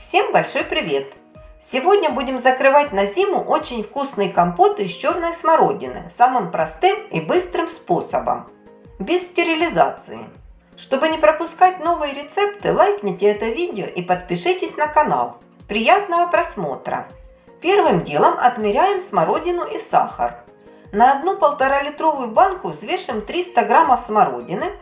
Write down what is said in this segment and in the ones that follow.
Всем большой привет! Сегодня будем закрывать на зиму очень вкусный компот из черной смородины самым простым и быстрым способом, без стерилизации. Чтобы не пропускать новые рецепты, лайкните это видео и подпишитесь на канал. Приятного просмотра! Первым делом отмеряем смородину и сахар. На одну полтора литровую банку взвешиваем 300 граммов смородины,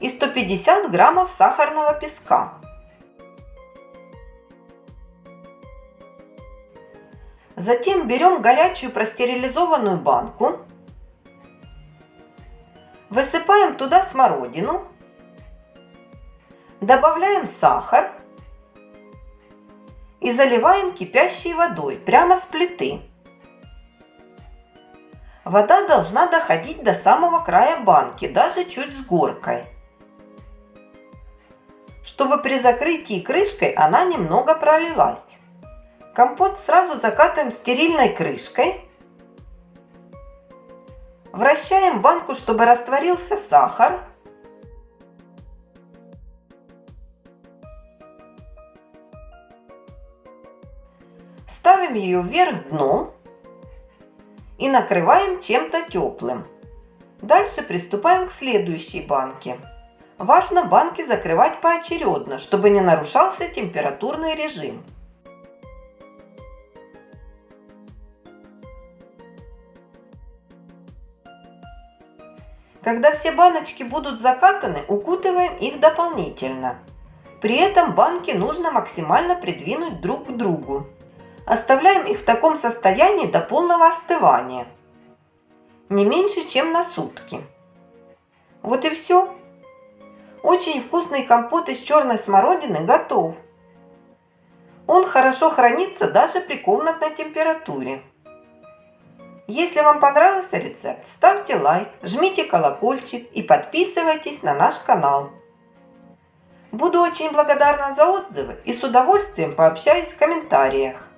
и 150 граммов сахарного песка. Затем берем горячую простерилизованную банку, высыпаем туда смородину, добавляем сахар и заливаем кипящей водой прямо с плиты. Вода должна доходить до самого края банки, даже чуть с горкой чтобы при закрытии крышкой она немного пролилась. Компот сразу закатываем стерильной крышкой. Вращаем банку, чтобы растворился сахар. Ставим ее вверх дном и накрываем чем-то теплым. Дальше приступаем к следующей банке. Важно банки закрывать поочередно, чтобы не нарушался температурный режим. Когда все баночки будут закатаны, укутываем их дополнительно. При этом банки нужно максимально придвинуть друг к другу. Оставляем их в таком состоянии до полного остывания. Не меньше, чем на сутки. Вот и все. Очень вкусный компот из черной смородины готов. Он хорошо хранится даже при комнатной температуре. Если вам понравился рецепт, ставьте лайк, жмите колокольчик и подписывайтесь на наш канал. Буду очень благодарна за отзывы и с удовольствием пообщаюсь в комментариях.